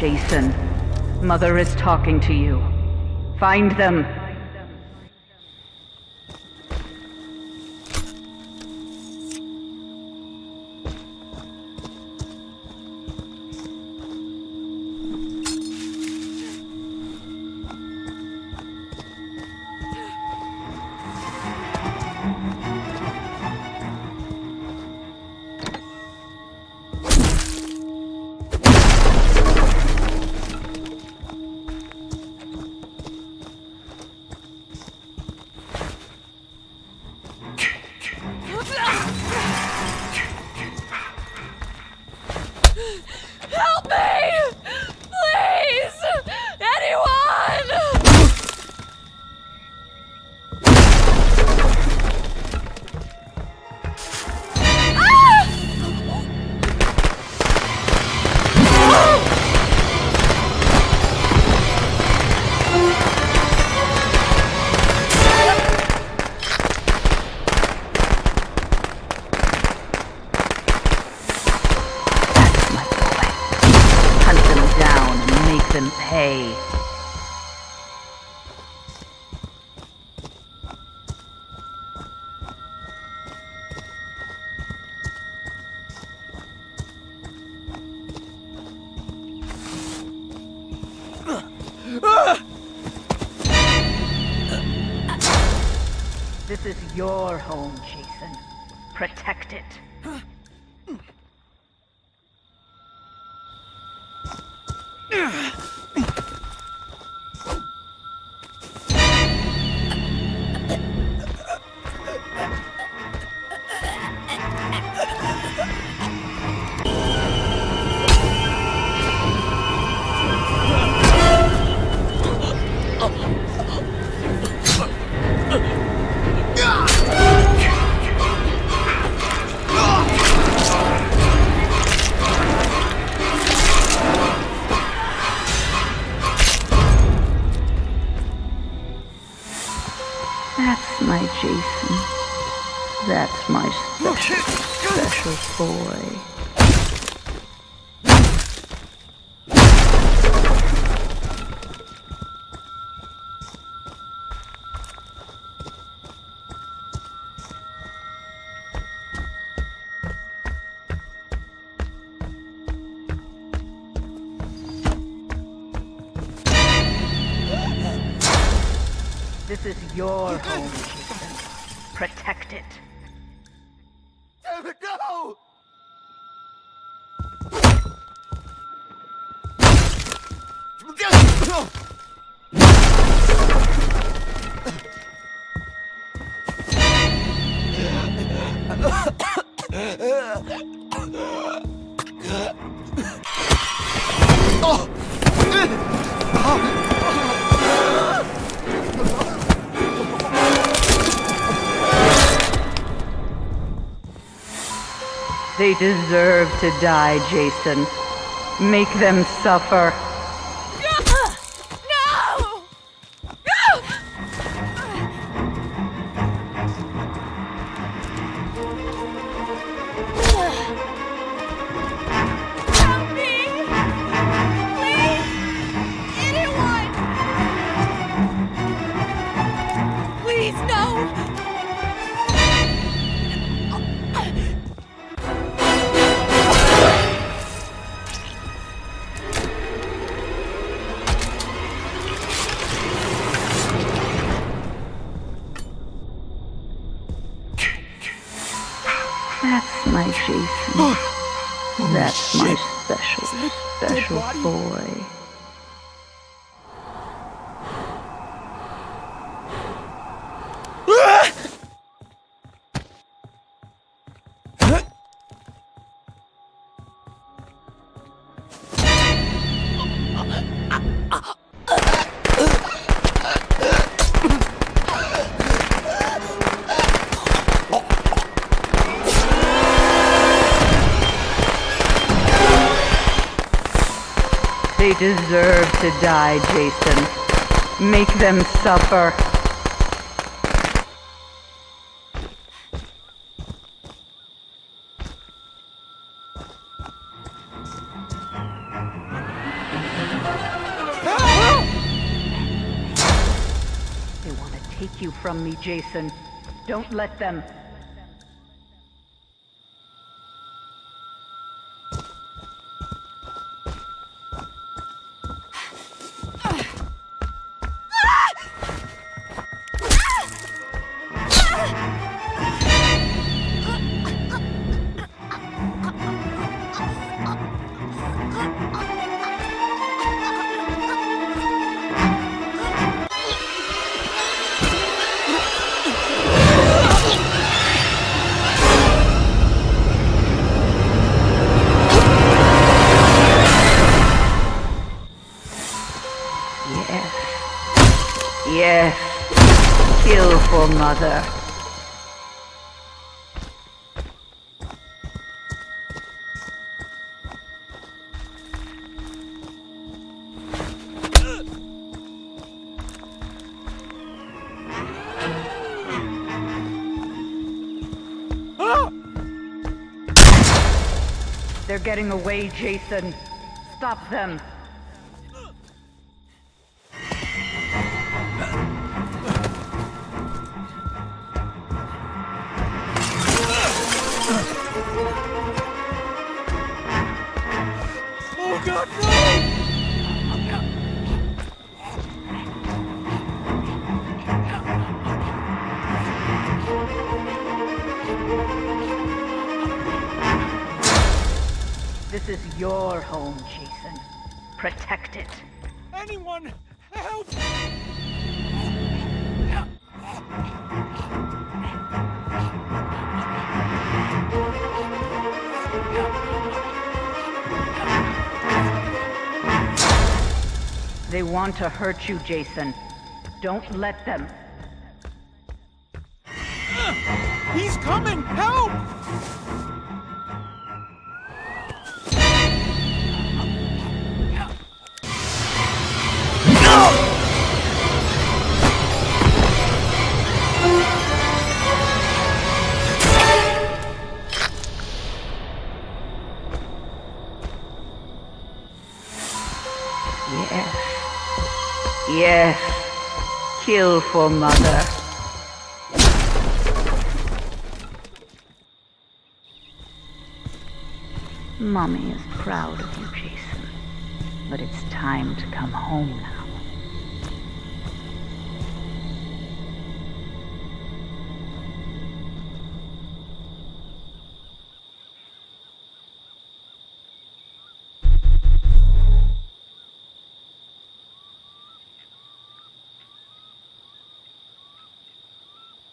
Jason, Mother is talking to you. Find them. Them pay. This is your home, Jason. Protect it. Jason. That's my special, special boy. This is your home. Protect it. Damn it, no! They deserve to die, Jason. Make them suffer. Please, no! That's my Jason. Oh, oh, That's my special, special boy. They deserve to die, Jason. Make them suffer. They want to take you from me, Jason. Don't let them. For mother. They're getting away, Jason. Stop them. This is your home, Jason. Protect it. Anyone, help! They want to hurt you, Jason. Don't let them. He's coming! Help! Yes. Kill for mother. Mommy is proud of you, Jason. But it's time to come home now.